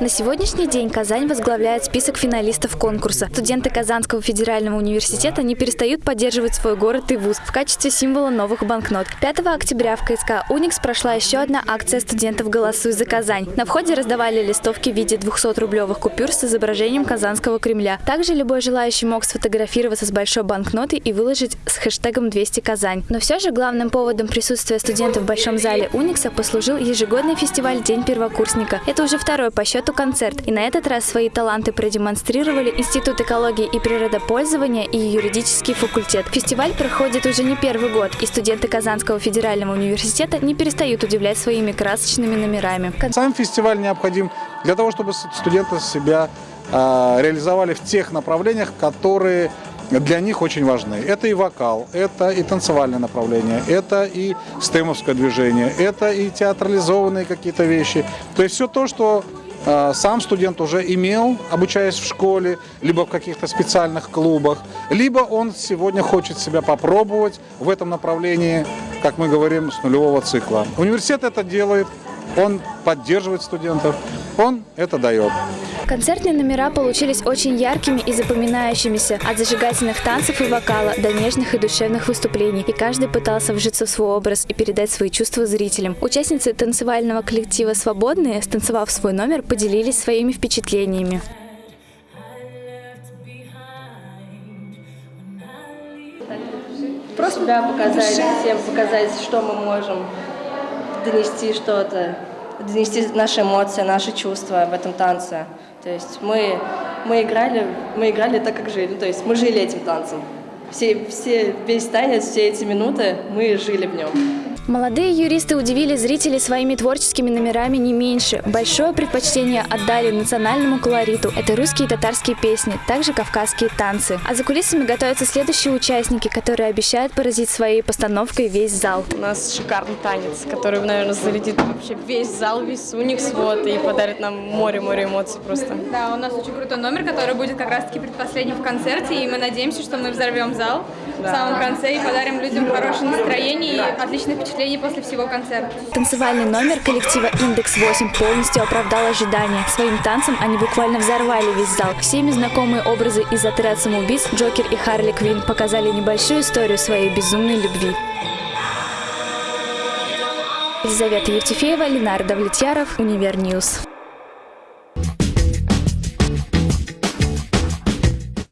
На сегодняшний день Казань возглавляет список финалистов конкурса. Студенты Казанского федерального университета не перестают поддерживать свой город и вуз в качестве символа новых банкнот. 5 октября в КСК «Уникс» прошла еще одна акция студентов «Голосуй за Казань». На входе раздавали листовки в виде 200-рублевых купюр с изображением Казанского Кремля. Также любой желающий мог сфотографироваться с большой банкнотой и выложить с хэштегом 200 Казань. Но все же главным поводом присутствия студентов в Большом зале «Уникса» послужил ежегодный фестиваль «День первокурсника». Это уже второй по счету концерт. И на этот раз свои таланты продемонстрировали Институт экологии и природопользования и юридический факультет. Фестиваль проходит уже не первый год, и студенты Казанского федерального университета не перестают удивлять своими красочными номерами. Сам фестиваль необходим для того, чтобы студенты себя э, реализовали в тех направлениях, которые для них очень важны. Это и вокал, это и танцевальное направление, это и стемовское движение, это и театрализованные какие-то вещи. То есть все то, что сам студент уже имел, обучаясь в школе, либо в каких-то специальных клубах, либо он сегодня хочет себя попробовать в этом направлении, как мы говорим, с нулевого цикла. Университет это делает, он поддерживает студентов, он это дает. Концертные номера получились очень яркими и запоминающимися, от зажигательных танцев и вокала до нежных и душевных выступлений, и каждый пытался вжиться в свой образ и передать свои чувства зрителям. Участницы танцевального коллектива «Свободные», станцевав свой номер, поделились своими впечатлениями. Просто себя показать, всем показать, что мы можем донести что-то, донести наши эмоции, наши чувства в этом танце. То есть мы, мы, играли, мы играли так, как жили. То есть мы жили этим танцем. Все, все, весь танец, все эти минуты мы жили в нем. Молодые юристы удивили зрителей своими творческими номерами не меньше. Большое предпочтение отдали национальному колориту. Это русские и татарские песни, также кавказские танцы. А за кулисами готовятся следующие участники, которые обещают поразить своей постановкой весь зал. У нас шикарный танец, который, наверное, залетит вообще весь зал, весь Уникс, вот, и подарит нам море-море эмоций просто. Да, у нас очень крутой номер, который будет как раз-таки предпоследним в концерте, и мы надеемся, что мы взорвем зал в самом конце и подарим людям хорошее настроение и отличное впечатление после всего концерта. Танцевальный номер коллектива «Индекс-8» полностью оправдал ожидания. Своим танцем они буквально взорвали весь зал. Всеми знакомые образы из «Отряд самоубийц» Джокер и Харли Квин показали небольшую историю своей безумной любви. Елизавета Евтефеева, Ленар Довлетьяров, Univer News.